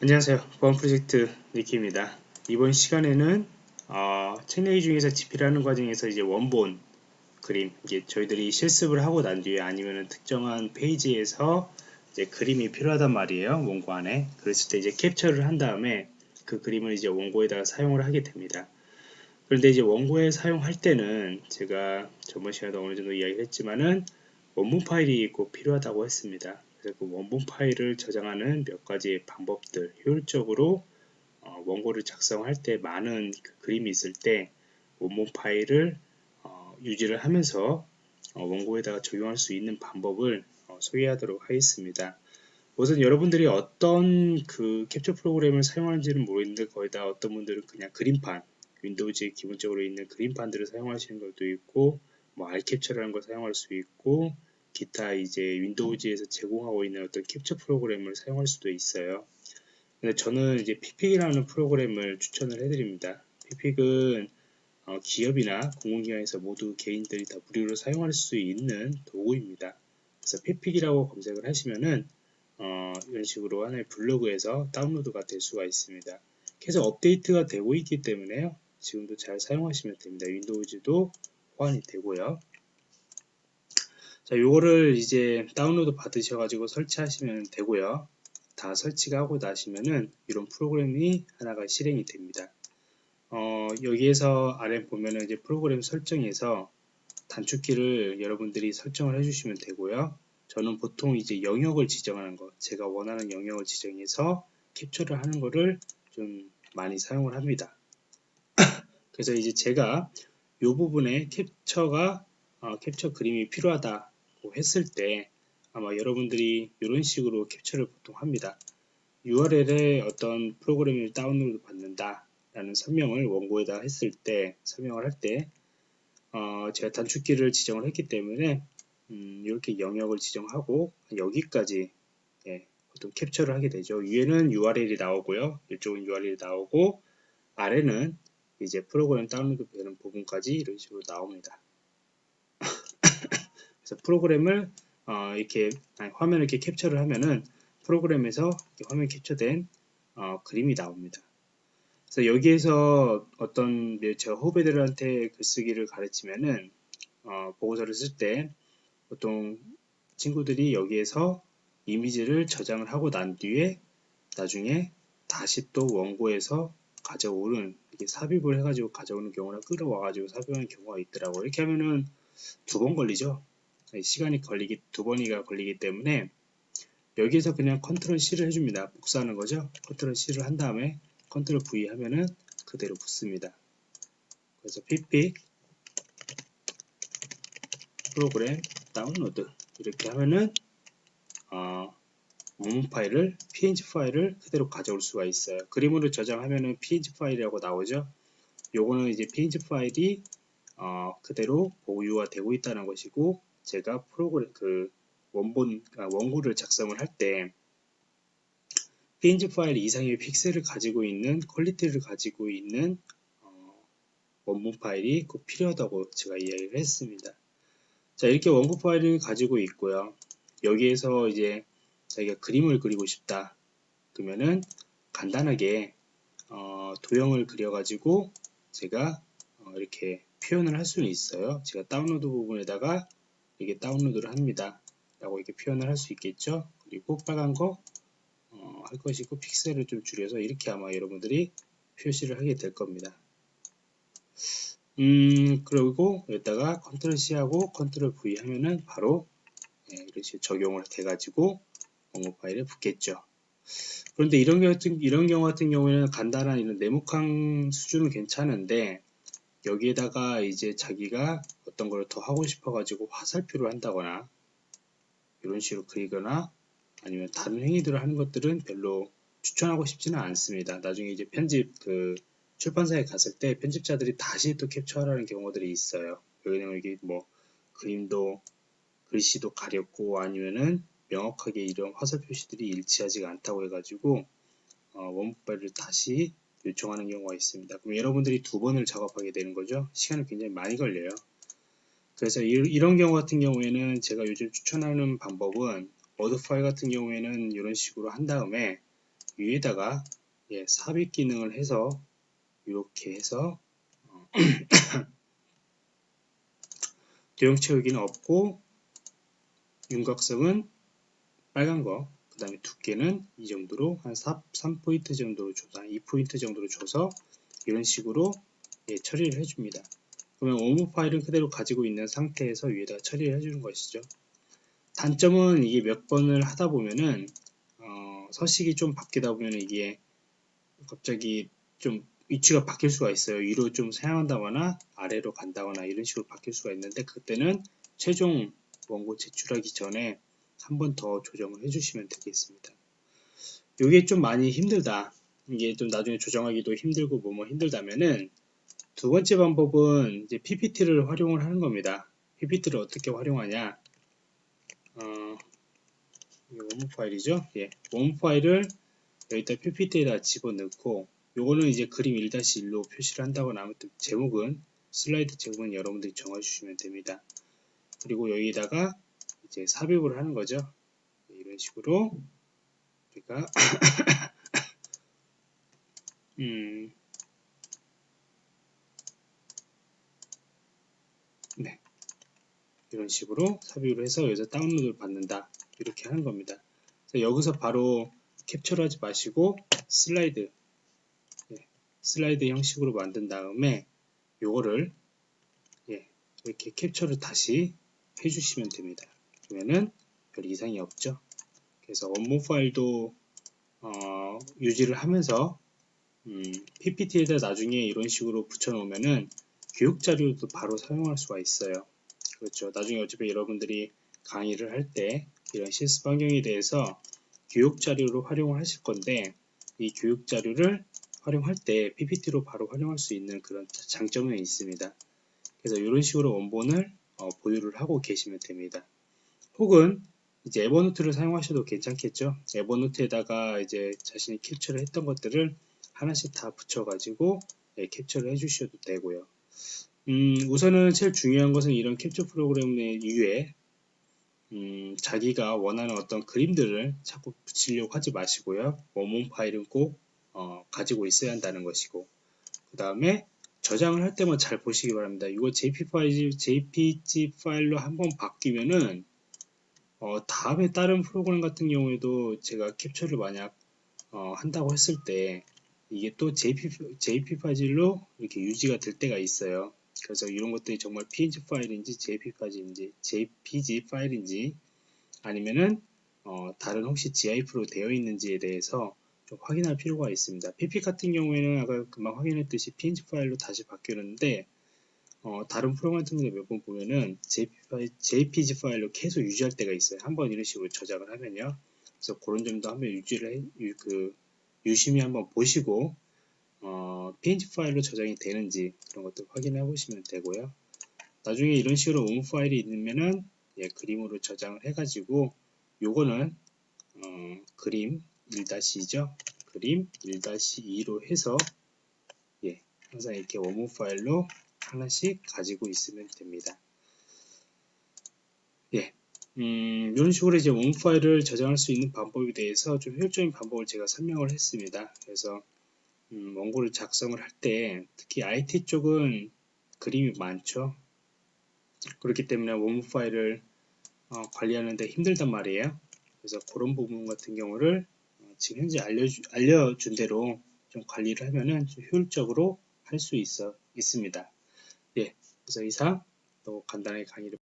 안녕하세요. 보안 프로젝트 니키입니다. 이번 시간에는 어, 책 내기 중에서 집필하는 과정에서 이제 원본 그림 이게 저희들이 실습을 하고 난 뒤에 아니면 특정한 페이지에서 이제 그림이 필요하단 말이에요. 원고 안에 그랬을 때 이제 캡처를 한 다음에 그 그림을 이제 원고에다가 사용을 하게 됩니다. 그런데 이제 원고에 사용할 때는 제가 저번 시간에도 어느 정도 이야기를 했지만은 원본 파일이 꼭 필요하다고 했습니다. 그 원본 파일을 저장하는 몇 가지 방법들 효율적으로 어, 원고를 작성할 때 많은 그 그림이 있을 때 원본 파일을 어, 유지를 하면서 어, 원고에다가 적용할 수 있는 방법을 어, 소개하도록 하겠습니다. 우선 여러분들이 어떤 그 캡처 프로그램을 사용하는지는 모르겠는데 거의 다 어떤 분들은 그냥 그림판 윈도우즈에 기본적으로 있는 그림판들을 사용하시는 것도 있고 뭐 알캡처라는 걸 사용할 수 있고 기타 이제 윈도우즈에서 제공하고 있는 어떤 캡처 프로그램을 사용할 수도 있어요. 근데 저는 이제 피픽이라는 프로그램을 추천을 해드립니다. 피픽은 어, 기업이나 공공기관에서 모두 개인들이 다 무료로 사용할 수 있는 도구입니다. 그래서 피픽이라고 검색을 하시면은 어, 이런 식으로 하나의 블로그에서 다운로드가 될 수가 있습니다. 계속 업데이트가 되고 있기 때문에요. 지금도 잘 사용하시면 됩니다. 윈도우즈도 호환이 되고요. 자, 요거를 이제 다운로드 받으셔가지고 설치하시면 되고요. 다 설치가 하고 나시면은 이런 프로그램이 하나가 실행이 됩니다. 어, 여기에서 아래 보면은 이제 프로그램 설정에서 단축키를 여러분들이 설정을 해주시면 되고요. 저는 보통 이제 영역을 지정하는 것, 제가 원하는 영역을 지정해서 캡처를 하는 것을 좀 많이 사용을 합니다. 그래서 이제 제가 이 부분에 캡처가 어, 캡처 그림이 필요하다 했을 때 아마 여러분들이 이런 식으로 캡처를 보통 합니다. URL에 어떤 프로그램을 다운로드 받는다 라는 설명을 원고에다 했을 때 설명을 할때 어, 제가 단축키를 지정을 했기 때문에 음, 이렇게 영역을 지정하고 여기까지 예, 보통 캡처를 하게 되죠. 위에는 URL이 나오고요. 이쪽은 URL이 나오고 아래는 이제 프로그램 다운로드 되는 부분까지 이런 식으로 나옵니다. 그래서 프로그램을 어, 이렇게 화면을 이렇게 캡처를 하면은 프로그램에서 화면 캡처된 어, 그림이 나옵니다. 그래서 여기에서 어떤 제가 후배들한테 글쓰기를 가르치면은 어, 보고서를 쓸 때 보통 친구들이 여기에서 이미지를 저장을 하고 난 뒤에 나중에 다시 또 원고에서 가져오는 이렇게 삽입을 해가지고 가져오는 경우나 끌어와가지고 삽입하는 경우가 있더라고요. 이렇게 하면은 두 번 걸리죠. 시간이 걸리기 두 번이가 걸리기 때문에 여기에서 그냥 control C를 해줍니다. 복사하는 거죠. control C를 한 다음에 control V 하면은 그대로 붙습니다. 그래서 피픽 프로그램 다운로드 이렇게 하면은 어, 문 파일을 png 파일을 그대로 가져올 수가 있어요. 그림으로 저장하면은 png 파일이라고 나오죠. 요거는 이제 png 파일이 어, 그대로 보유가 되고 있다는 것이고 제가 프로그램 그 원본 아, 원고를 작성을 할 때 png 파일 이상의 픽셀을 가지고 있는 quality를 가지고 있는 어, 원본 파일이 꼭 필요하다고 제가 이야기를 했습니다. 자 이렇게 원고 파일을 가지고 있고요. 여기에서 이제 자기가 그림을 그리고 싶다 그러면은 간단하게 어, 도형을 그려가지고 제가 어, 이렇게 표현을 할 수는 있어요. 제가 다운로드 부분에다가 이게 다운로드를 합니다. 라고 이렇게 표현을 할 수 있겠죠. 그리고 빨간 거 어, 할 것이고 픽셀을 좀 줄여서 이렇게 아마 여러분들이 표시를 하게 될 겁니다. 음 그리고 여기다가 control C 하고 control V 하면은 바로 예, 이렇게 적용을 돼 가지고 원고 파일에 붙겠죠. 그런데 이런 경우 같은 이런 경우 같은 경우에는 간단한 이런 네모칸 수준은 괜찮은데 여기에다가 이제 자기가 어떤 걸 더 하고 싶어 가지고 화살표를 한다거나 이런 식으로 그리거나 아니면 다른 행위들을 하는 것들은 별로 추천하고 싶지는 않습니다. 나중에 이제 편집 그 출판사에 갔을 때 편집자들이 다시 또 캡처하라는 경우들이 있어요. 여기는 여기 뭐 그림도 글씨도 가렸고 아니면은 명확하게 이런 화살 표시들이 일치하지가 않다고 해가지고 어, 원본 파일을 다시 요청하는 경우가 있습니다. 그럼 여러분들이 두 번을 작업하게 되는 거죠. 시간이 굉장히 많이 걸려요. 그래서 이런 경우 같은 경우에는 제가 요즘 추천하는 방법은 워드 파일 같은 경우에는 이런 식으로 한 다음에 위에다가 예, 삽입 기능을 해서 이렇게 해서 어, 도형 채우기는 없고 윤곽성은 빨간 거, 그 다음에 두께는 이 정도로 한 4, 3포인트 정도로 줘서, 2포인트 정도로 줘서 이런 식으로 예, 처리를 해줍니다. 그러면 오무 파일은 그대로 가지고 있는 상태에서 위에다 처리를 해주는 것이죠. 단점은 이게 몇 번을 하다 보면은 어, 서식이 좀 바뀌다 보면 이게 갑자기 좀 위치가 바뀔 수가 있어요. 위로 좀 사용한다거나 아래로 간다거나 이런 식으로 바뀔 수가 있는데 그때는 최종 원고 제출하기 전에 한 번 더 조정을 해주시면 되겠습니다. 이게 좀 많이 힘들다. 이게 좀 나중에 조정하기도 힘들고 뭐뭐 힘들다면은 두 번째 방법은 이제 PPT를 활용을 하는 겁니다. PPT를 어떻게 활용하냐? 어, 원무 파일이죠? 예, 원무 파일을 여기다 PPT에다 집어넣고 요거는 이제 그림 1-1로 표시를 한다거나 아무튼 제목은 슬라이드 제목은 여러분들이 정해주시면 됩니다. 그리고 여기다가 이제 삽입을 하는 거죠. 이런 식으로 우리가 음, 네. 이런 식으로 삽입을 해서 여기서 다운로드를 받는다. 이렇게 하는 겁니다. 여기서 바로 캡처를 하지 마시고 슬라이드 예, 슬라이드 형식으로 만든 다음에 요거를 예, 이렇게 캡처를 다시 해주시면 됩니다. 그러면은 별 이상이 없죠. 그래서 업무 파일도 어, 유지를 하면서 음, PPT에다 나중에 이런 식으로 붙여놓으면은 교육 자료도 바로 사용할 수가 있어요. 그렇죠. 나중에 어차피 여러분들이 강의를 할 때 이런 실습 환경에 대해서 교육 자료로 활용을 하실 건데 이 교육 자료를 활용할 때 PPT로 바로 활용할 수 있는 그런 장점이 있습니다. 그래서 이런 식으로 원본을 어, 보유를 하고 계시면 됩니다. 혹은 이제 에버노트를 사용하셔도 괜찮겠죠. 에버노트에다가 이제 자신이 캡처를 했던 것들을 하나씩 다 붙여가지고 예, 캡처를 해주셔도 되고요. 음, 우선은 제일 중요한 것은 이런 캡처 프로그램의 이외에 음, 자기가 원하는 어떤 그림들을 자꾸 붙이려고 하지 마시고요. 원본 파일은 꼭 어, 가지고 있어야 한다는 것이고 그 다음에 저장을 할 때만 잘 보시기 바랍니다. 이거 JPG 파일로 한번 바뀌면은 어, 다음에 다른 프로그램 같은 경우에도 제가 캡처를 만약 어, 한다고 했을 때 이게 또 JP, JP 파일로 이렇게 유지가 될 때가 있어요. 그래서 이런 것들이 정말 PNG 파일인지 JP 파일인지 JPG 파일인지 아니면은 어, 다른 혹시 GIF로 되어 있는지에 대해서 좀 확인할 필요가 있습니다. PP 같은 경우에는 아까 금방 확인했듯이 PNG 파일로 다시 바뀌었는데 어, 다른 프로그램 같은 경우 몇번 보면은 JPG 파일로 계속 유지할 때가 있어요. 한번 이런 식으로 저장을 하면요. 그래서 그런 점도 한번 유지를 해, 유, 그, 유심히 한번 보시고 어, PNG 파일로 저장이 되는지 그런 것들 확인해 보시면 되고요. 나중에 이런 식으로 움 파일이 있으면은 예, 그림으로 저장을 해가지고 요거는 어, 그림 1-2죠. 그림 1-2로 해서 예, 항상 이렇게 원문 파일로 하나씩 가지고 있으면 됩니다. 예, 음, 이런 식으로 이제 원문 파일을 저장할 수 있는 방법에 대해서 좀 효율적인 방법을 제가 설명을 했습니다. 그래서 음, 원고를 작성을 할 때 특히 IT 쪽은 그림이 많죠. 그렇기 때문에 원문 파일을 어, 관리하는데 힘들단 말이에요. 그래서 그런 부분 같은 경우를 어, 지금 현재 알려주, 알려준 대로 좀 관리를 하면은 좀 효율적으로 할 수 있어 있습니다. 예, 그래서 이상 또 간단하게 강의를